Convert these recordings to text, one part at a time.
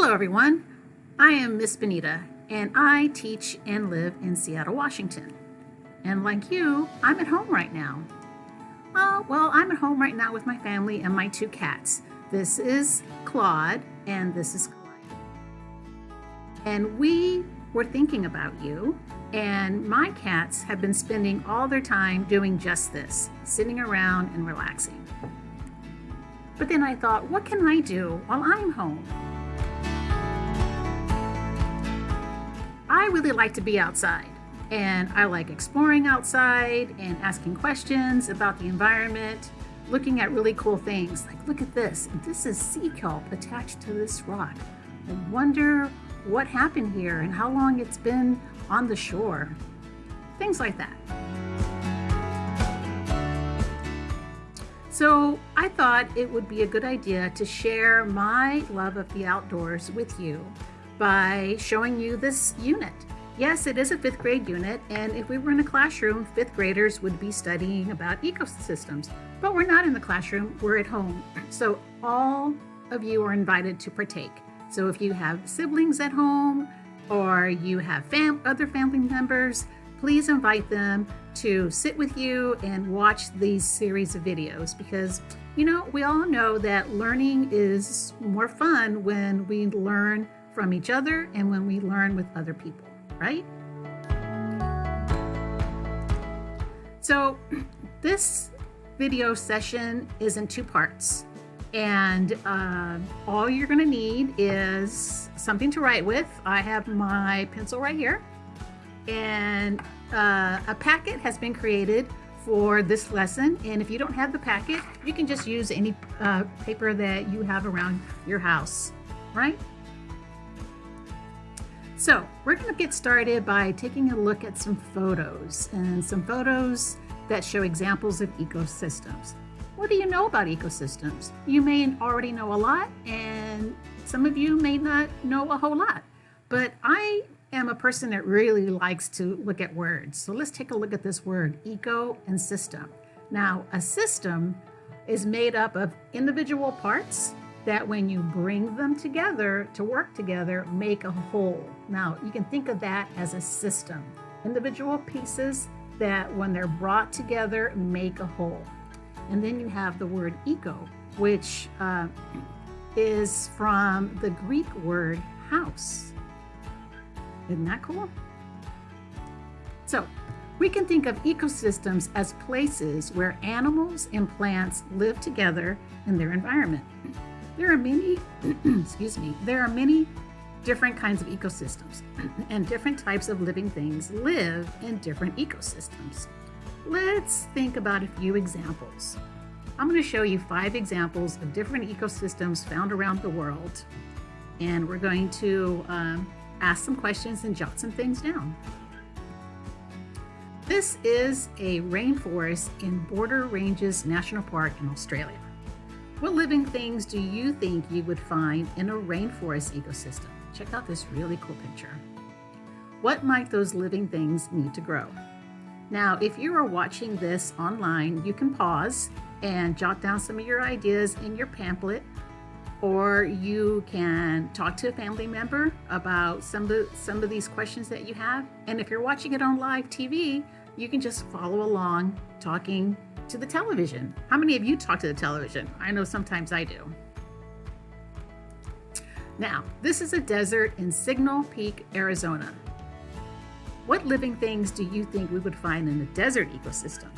Hello everyone, I am Miss Benita and I teach and live in Seattle, Washington. And like you, I'm at home right now. Uh, well, I'm at home right now with my family and my two cats. This is Claude and this is Clyde. And we were thinking about you and my cats have been spending all their time doing just this, sitting around and relaxing. But then I thought, what can I do while I'm home? I really like to be outside and I like exploring outside and asking questions about the environment, looking at really cool things. Like, look at this. This is sea kelp attached to this rock. I wonder what happened here and how long it's been on the shore. Things like that. So I thought it would be a good idea to share my love of the outdoors with you by showing you this unit. Yes, it is a fifth grade unit, and if we were in a classroom, fifth graders would be studying about ecosystems. But we're not in the classroom, we're at home. So all of you are invited to partake. So if you have siblings at home or you have fam other family members, please invite them to sit with you and watch these series of videos because you know we all know that learning is more fun when we learn from each other and when we learn with other people, right? So this video session is in two parts and uh, all you're gonna need is something to write with. I have my pencil right here and uh, a packet has been created for this lesson and if you don't have the packet you can just use any uh, paper that you have around your house right so we're going to get started by taking a look at some photos and some photos that show examples of ecosystems. What do you know about ecosystems? You may already know a lot and some of you may not know a whole lot, but I am a person that really likes to look at words. So let's take a look at this word, eco and system. Now, a system is made up of individual parts that when you bring them together to work together, make a whole. Now, you can think of that as a system. Individual pieces that when they're brought together, make a whole. And then you have the word eco, which uh, is from the Greek word house. Isn't that cool? So we can think of ecosystems as places where animals and plants live together in their environment. There are many, excuse me, there are many different kinds of ecosystems and different types of living things live in different ecosystems. Let's think about a few examples. I'm going to show you five examples of different ecosystems found around the world. And we're going to um, ask some questions and jot some things down. This is a rainforest in Border Ranges National Park in Australia. What living things do you think you would find in a rainforest ecosystem? Check out this really cool picture. What might those living things need to grow? Now, if you are watching this online, you can pause and jot down some of your ideas in your pamphlet, or you can talk to a family member about some of, some of these questions that you have. And if you're watching it on live TV, you can just follow along talking to the television. How many of you talk to the television? I know sometimes I do. Now, this is a desert in Signal Peak, Arizona. What living things do you think we would find in a desert ecosystem?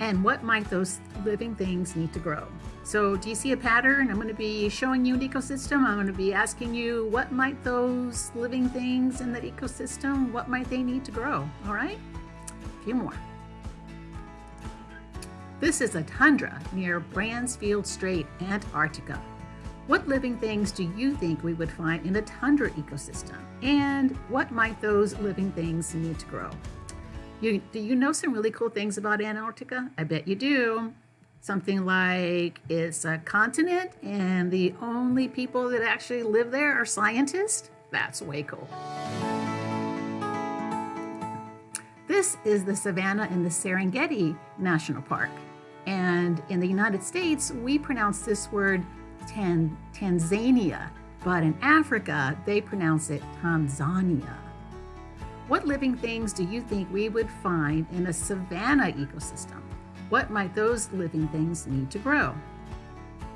And what might those living things need to grow? So do you see a pattern? I'm going to be showing you an ecosystem. I'm going to be asking you what might those living things in the ecosystem, what might they need to grow? All right, a few more. This is a tundra near Bransfield Strait, Antarctica. What living things do you think we would find in a tundra ecosystem? And what might those living things need to grow? You, do you know some really cool things about Antarctica? I bet you do. Something like it's a continent and the only people that actually live there are scientists? That's way cool. This is the savanna in the Serengeti National Park. And in the United States, we pronounce this word Tan Tanzania. but in Africa, they pronounce it Tanzania. What living things do you think we would find in a savanna ecosystem? What might those living things need to grow?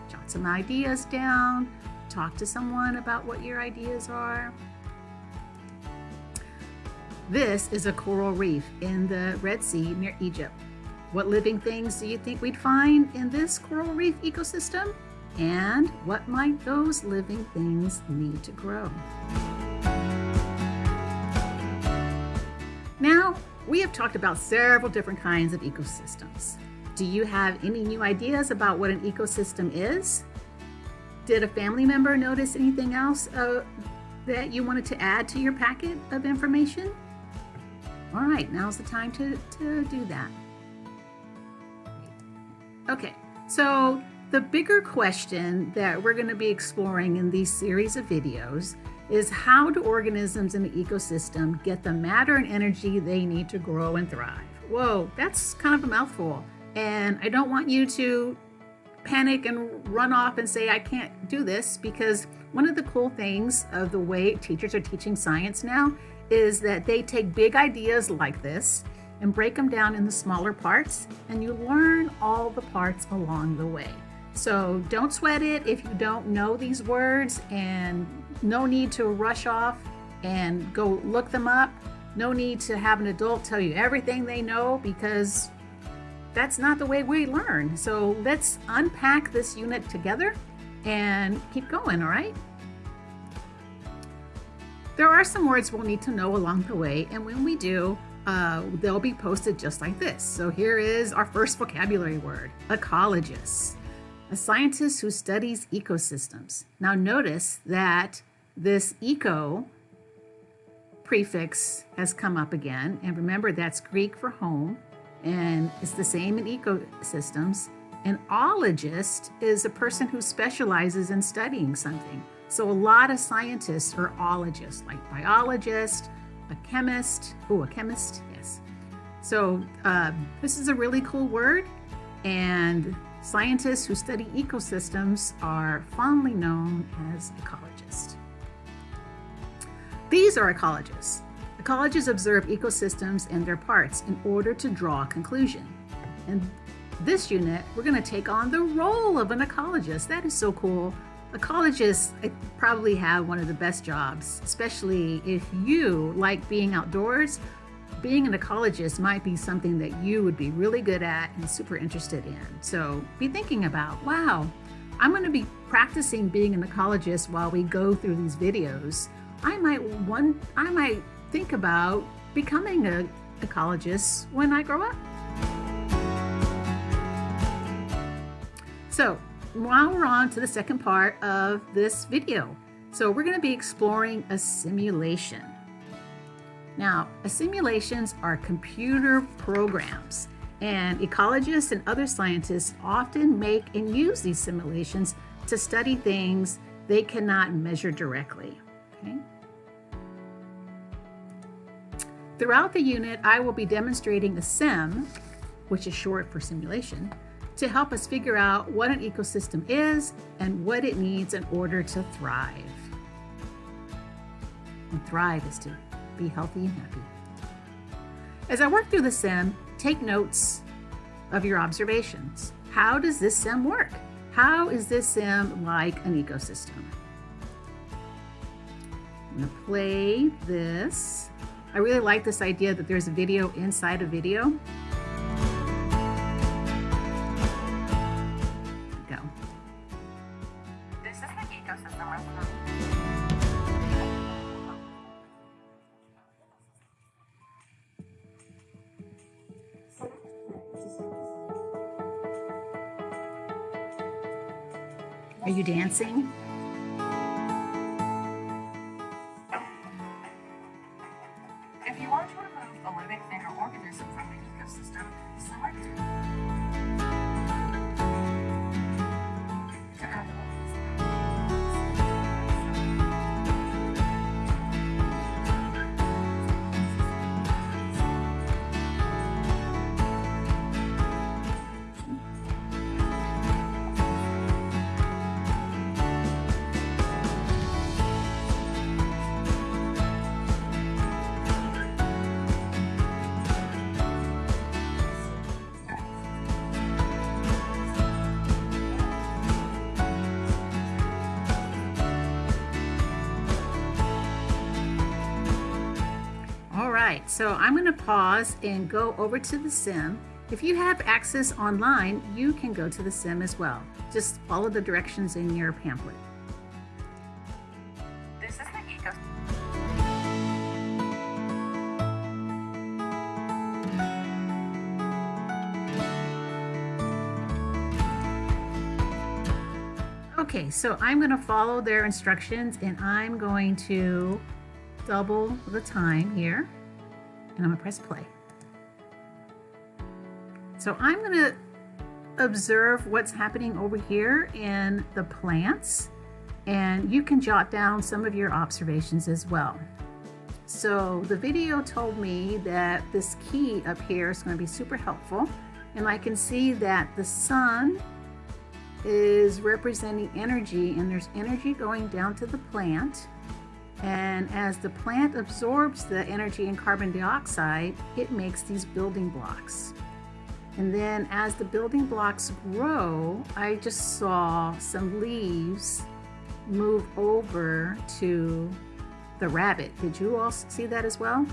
Jot some ideas down, talk to someone about what your ideas are. This is a coral reef in the Red Sea near Egypt. What living things do you think we'd find in this coral reef ecosystem? And what might those living things need to grow? Now, we have talked about several different kinds of ecosystems. Do you have any new ideas about what an ecosystem is? Did a family member notice anything else uh, that you wanted to add to your packet of information? All right, now's the time to, to do that. Okay, so the bigger question that we're going to be exploring in these series of videos is how do organisms in the ecosystem get the matter and energy they need to grow and thrive? Whoa, that's kind of a mouthful. And I don't want you to panic and run off and say, I can't do this, because one of the cool things of the way teachers are teaching science now is that they take big ideas like this and break them down into smaller parts, and you learn all the parts along the way. So don't sweat it if you don't know these words, and no need to rush off and go look them up. No need to have an adult tell you everything they know because that's not the way we learn. So let's unpack this unit together and keep going, all right? There are some words we'll need to know along the way, and when we do, uh, they'll be posted just like this. So here is our first vocabulary word, ecologist, a scientist who studies ecosystems. Now notice that this eco prefix has come up again, and remember that's Greek for home, and it's the same in ecosystems. An ologist is a person who specializes in studying something. So a lot of scientists are ologists, like biologist, a chemist. Oh, a chemist, yes. So uh, this is a really cool word, and scientists who study ecosystems are fondly known as ecologists. These are ecologists. Ecologists observe ecosystems and their parts in order to draw a conclusion. In this unit, we're going to take on the role of an ecologist. That is so cool. Ecologists probably have one of the best jobs, especially if you like being outdoors. Being an ecologist might be something that you would be really good at and super interested in. So be thinking about, wow, I'm going to be practicing being an ecologist while we go through these videos. I might one I might think about becoming an ecologist when I grow up. So now we're on to the second part of this video. So we're going to be exploring a simulation. Now, simulations are computer programs, and ecologists and other scientists often make and use these simulations to study things they cannot measure directly. Okay? Throughout the unit, I will be demonstrating a SIM, which is short for simulation, to help us figure out what an ecosystem is and what it needs in order to thrive. And thrive is to be healthy and happy. As I work through the sim, take notes of your observations. How does this sim work? How is this sim like an ecosystem? I'm gonna play this. I really like this idea that there's a video inside a video. Are you dancing? So I'm going to pause and go over to the sim. If you have access online, you can go to the sim as well. Just follow the directions in your pamphlet. This is the eco. Okay, so I'm going to follow their instructions and I'm going to double the time here and I'm to press play. So I'm going to observe what's happening over here in the plants and you can jot down some of your observations as well. So the video told me that this key up here is going to be super helpful and I can see that the sun is representing energy and there's energy going down to the plant and as the plant absorbs the energy in carbon dioxide it makes these building blocks. And then as the building blocks grow I just saw some leaves move over to the rabbit. Did you all see that as well?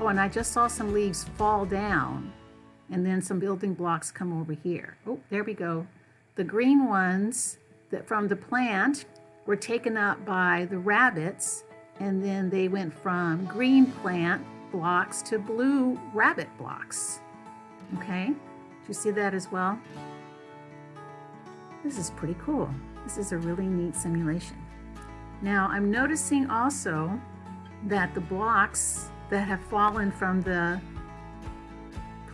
Oh and I just saw some leaves fall down and then some building blocks come over here. Oh there we go. The green ones that from the plant were taken up by the rabbits and then they went from green plant blocks to blue rabbit blocks. Okay, do you see that as well? This is pretty cool. This is a really neat simulation. Now I'm noticing also that the blocks that have fallen from the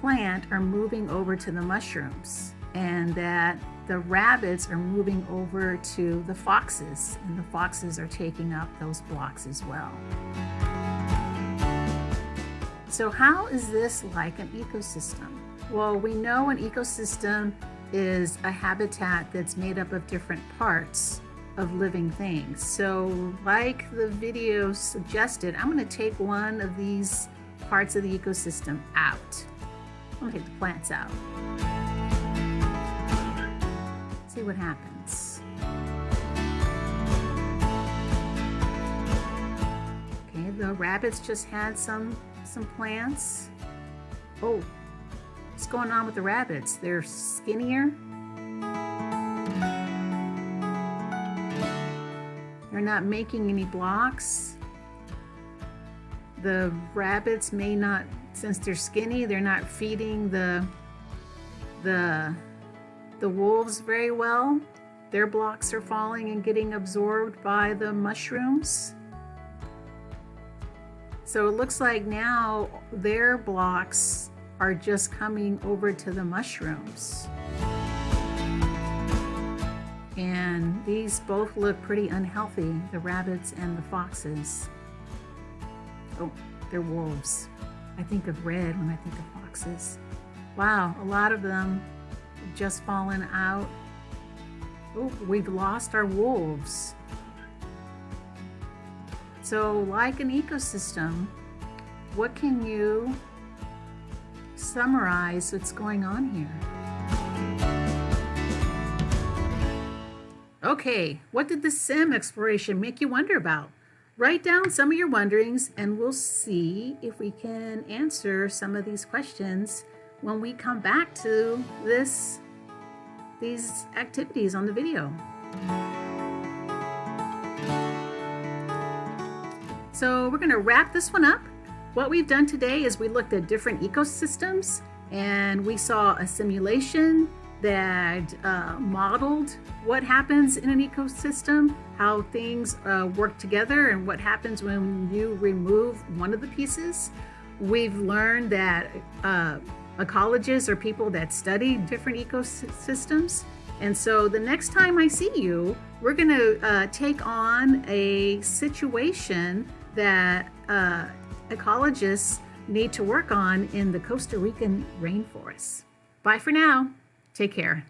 plant are moving over to the mushrooms and that the rabbits are moving over to the foxes and the foxes are taking up those blocks as well. So how is this like an ecosystem? Well, we know an ecosystem is a habitat that's made up of different parts of living things. So like the video suggested, I'm gonna take one of these parts of the ecosystem out. I'm gonna take the plants out what happens. Okay, the rabbits just had some some plants. Oh, what's going on with the rabbits? They're skinnier. They're not making any blocks. The rabbits may not, since they're skinny, they're not feeding the the the wolves very well. Their blocks are falling and getting absorbed by the mushrooms. So it looks like now their blocks are just coming over to the mushrooms. And these both look pretty unhealthy, the rabbits and the foxes. Oh, they're wolves. I think of red when I think of foxes. Wow, a lot of them just fallen out. Oh, we've lost our wolves. So like an ecosystem, what can you summarize what's going on here? Okay, what did the sim exploration make you wonder about? Write down some of your wonderings and we'll see if we can answer some of these questions when we come back to this these activities on the video. So we're going to wrap this one up. What we've done today is we looked at different ecosystems and we saw a simulation that uh, modeled what happens in an ecosystem, how things uh, work together, and what happens when you remove one of the pieces. We've learned that uh, ecologists are people that study different ecosystems. And so the next time I see you, we're going to uh, take on a situation that uh, ecologists need to work on in the Costa Rican rainforest. Bye for now. Take care.